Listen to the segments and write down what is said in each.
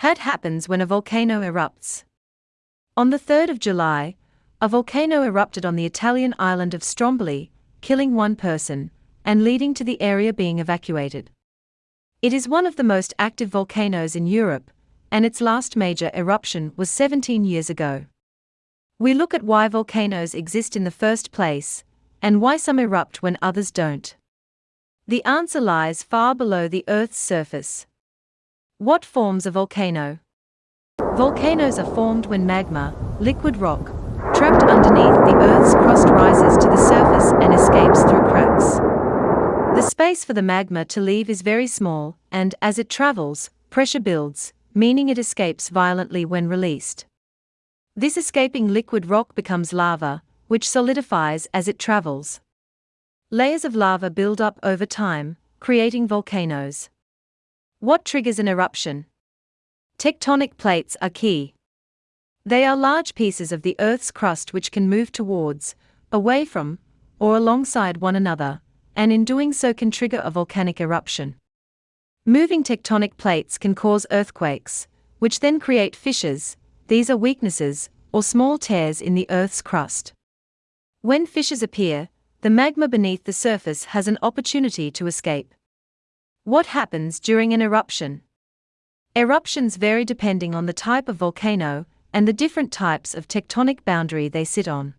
What happens when a volcano erupts? On the 3rd of July, a volcano erupted on the Italian island of Stromboli, killing one person and leading to the area being evacuated. It is one of the most active volcanoes in Europe, and its last major eruption was 17 years ago. We look at why volcanoes exist in the first place, and why some erupt when others don't. The answer lies far below the Earth's surface. What forms a volcano? Volcanoes are formed when magma, liquid rock, trapped underneath the Earth's crust rises to the surface and escapes through cracks. The space for the magma to leave is very small, and as it travels, pressure builds, meaning it escapes violently when released. This escaping liquid rock becomes lava, which solidifies as it travels. Layers of lava build up over time, creating volcanoes. What triggers an eruption? Tectonic plates are key. They are large pieces of the Earth's crust which can move towards, away from, or alongside one another, and in doing so can trigger a volcanic eruption. Moving tectonic plates can cause earthquakes, which then create fissures, these are weaknesses, or small tears in the Earth's crust. When fissures appear, the magma beneath the surface has an opportunity to escape. What happens during an eruption? Eruptions vary depending on the type of volcano and the different types of tectonic boundary they sit on.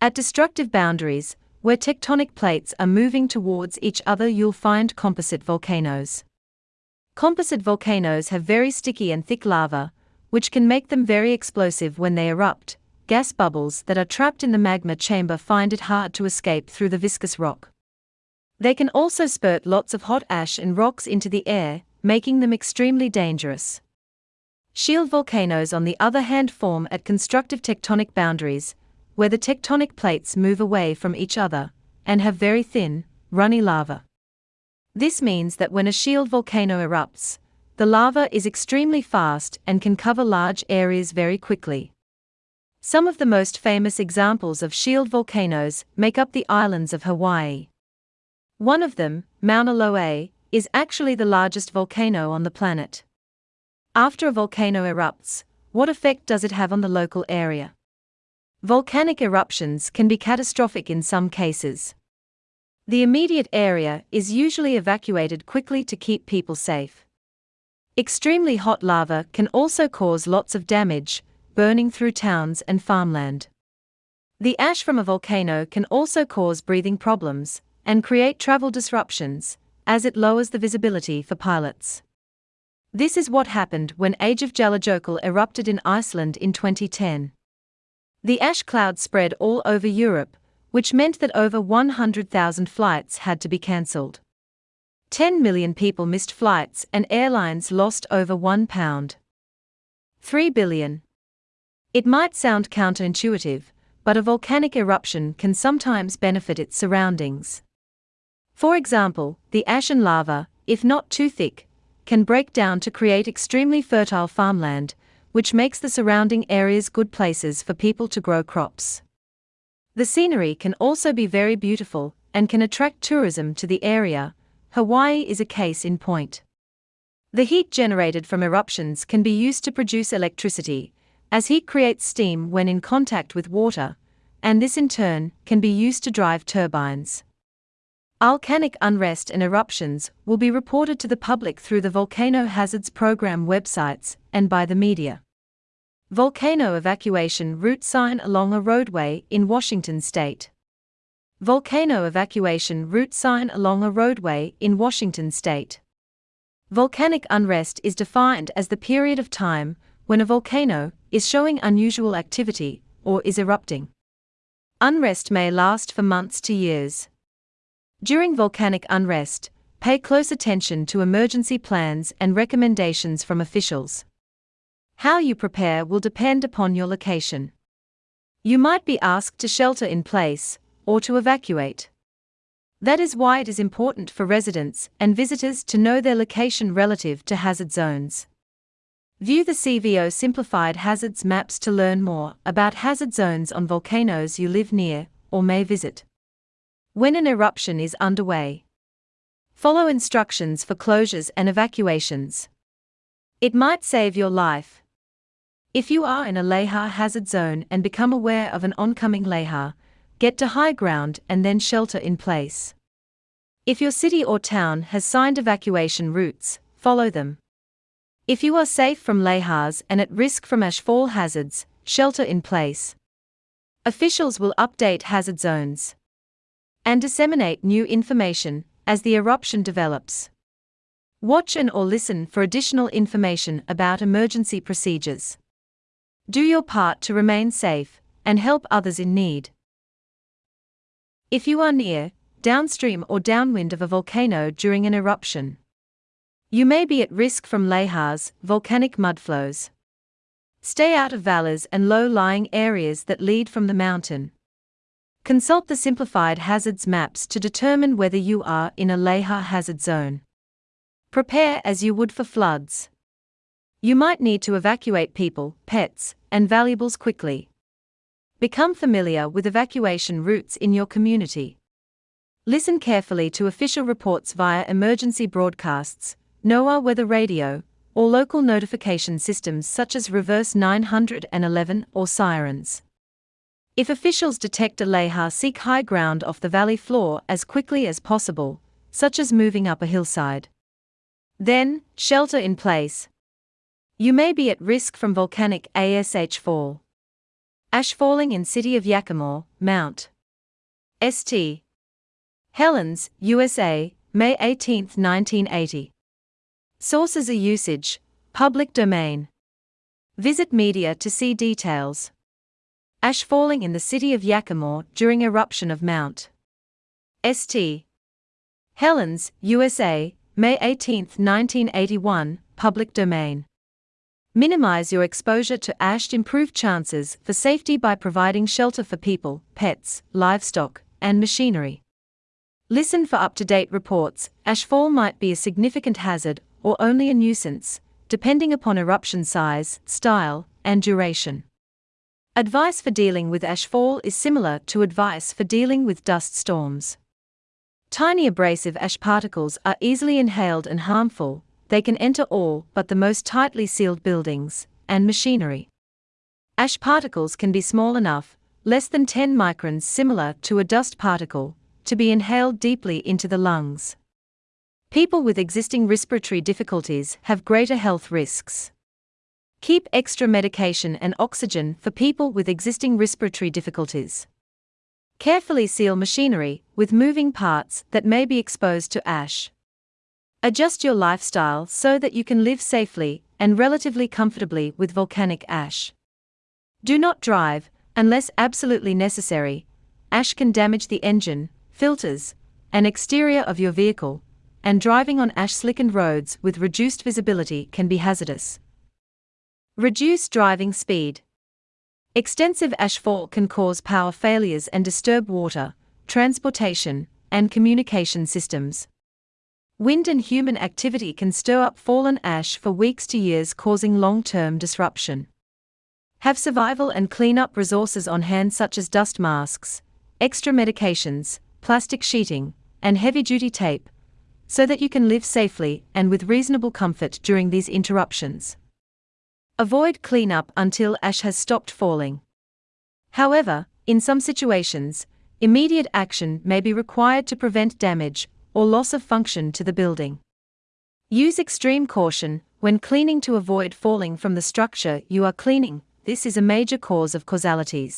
At destructive boundaries, where tectonic plates are moving towards each other, you'll find composite volcanoes. Composite volcanoes have very sticky and thick lava, which can make them very explosive when they erupt. Gas bubbles that are trapped in the magma chamber find it hard to escape through the viscous rock. They can also spurt lots of hot ash and rocks into the air, making them extremely dangerous. Shield volcanoes, on the other hand, form at constructive tectonic boundaries, where the tectonic plates move away from each other and have very thin, runny lava. This means that when a shield volcano erupts, the lava is extremely fast and can cover large areas very quickly. Some of the most famous examples of shield volcanoes make up the islands of Hawaii. One of them, Mauna Loa, is actually the largest volcano on the planet. After a volcano erupts, what effect does it have on the local area? Volcanic eruptions can be catastrophic in some cases. The immediate area is usually evacuated quickly to keep people safe. Extremely hot lava can also cause lots of damage, burning through towns and farmland. The ash from a volcano can also cause breathing problems, and create travel disruptions, as it lowers the visibility for pilots. This is what happened when Age of Eyjafjallajökull erupted in Iceland in 2010. The ash cloud spread all over Europe, which meant that over 100,000 flights had to be cancelled. 10 million people missed flights and airlines lost over 1 pound. 3 billion. It might sound counterintuitive, but a volcanic eruption can sometimes benefit its surroundings. For example, the ashen lava, if not too thick, can break down to create extremely fertile farmland, which makes the surrounding areas good places for people to grow crops. The scenery can also be very beautiful and can attract tourism to the area. Hawaii is a case in point. The heat generated from eruptions can be used to produce electricity, as heat creates steam when in contact with water, and this in turn can be used to drive turbines. Volcanic unrest and eruptions will be reported to the public through the Volcano Hazards Program websites and by the media. Volcano evacuation route sign along a roadway in Washington state. Volcano evacuation route sign along a roadway in Washington state. Volcanic unrest is defined as the period of time when a volcano is showing unusual activity or is erupting. Unrest may last for months to years. During volcanic unrest, pay close attention to emergency plans and recommendations from officials. How you prepare will depend upon your location. You might be asked to shelter in place or to evacuate. That is why it is important for residents and visitors to know their location relative to hazard zones. View the CVO Simplified Hazards Maps to learn more about hazard zones on volcanoes you live near or may visit. When an eruption is underway, follow instructions for closures and evacuations. It might save your life. If you are in a Lahar hazard zone and become aware of an oncoming Lahar, get to high ground and then shelter in place. If your city or town has signed evacuation routes, follow them. If you are safe from Lahars and at risk from ashfall hazards, shelter in place. Officials will update hazard zones and disseminate new information as the eruption develops. Watch and or listen for additional information about emergency procedures. Do your part to remain safe and help others in need. If you are near, downstream, or downwind of a volcano during an eruption, you may be at risk from lahars, volcanic mudflows. Stay out of valleys and low lying areas that lead from the mountain. Consult the simplified hazards maps to determine whether you are in a lahar hazard zone. Prepare as you would for floods. You might need to evacuate people, pets, and valuables quickly. Become familiar with evacuation routes in your community. Listen carefully to official reports via emergency broadcasts, NOAA weather radio, or local notification systems such as Reverse 911 or sirens. If officials detect a lahar, seek high ground off the valley floor as quickly as possible, such as moving up a hillside. Then, shelter in place, you may be at risk from volcanic ash fall. Ash falling in city of Yakima, Mount. St. Helens, USA, May 18, 1980. Sources are usage, public domain. Visit media to see details. Ash falling in the city of Yakima during eruption of Mount. St. Helens, USA, May 18, 1981, public domain. Minimize your exposure to ash. To improve chances for safety by providing shelter for people, pets, livestock, and machinery. Listen for up to date reports. Ashfall might be a significant hazard or only a nuisance, depending upon eruption size, style, and duration. Advice for dealing with ashfall is similar to advice for dealing with dust storms. Tiny abrasive ash particles are easily inhaled and harmful, they can enter all but the most tightly sealed buildings and machinery. Ash particles can be small enough, less than 10 microns, similar to a dust particle, to be inhaled deeply into the lungs. People with existing respiratory difficulties have greater health risks. Keep extra medication and oxygen for people with existing respiratory difficulties. Carefully seal machinery with moving parts that may be exposed to ash. Adjust your lifestyle so that you can live safely and relatively comfortably with volcanic ash. Do not drive, unless absolutely necessary. Ash can damage the engine, filters, and exterior of your vehicle, and driving on ash slickened roads with reduced visibility can be hazardous. Reduce driving speed. Extensive ashfall can cause power failures and disturb water, transportation, and communication systems. Wind and human activity can stir up fallen ash for weeks to years, causing long term disruption. Have survival and cleanup resources on hand, such as dust masks, extra medications, plastic sheeting, and heavy duty tape, so that you can live safely and with reasonable comfort during these interruptions. Avoid cleanup until ash has stopped falling. However, in some situations, immediate action may be required to prevent damage or loss of function to the building. Use extreme caution when cleaning to avoid falling from the structure you are cleaning. This is a major cause of causalities.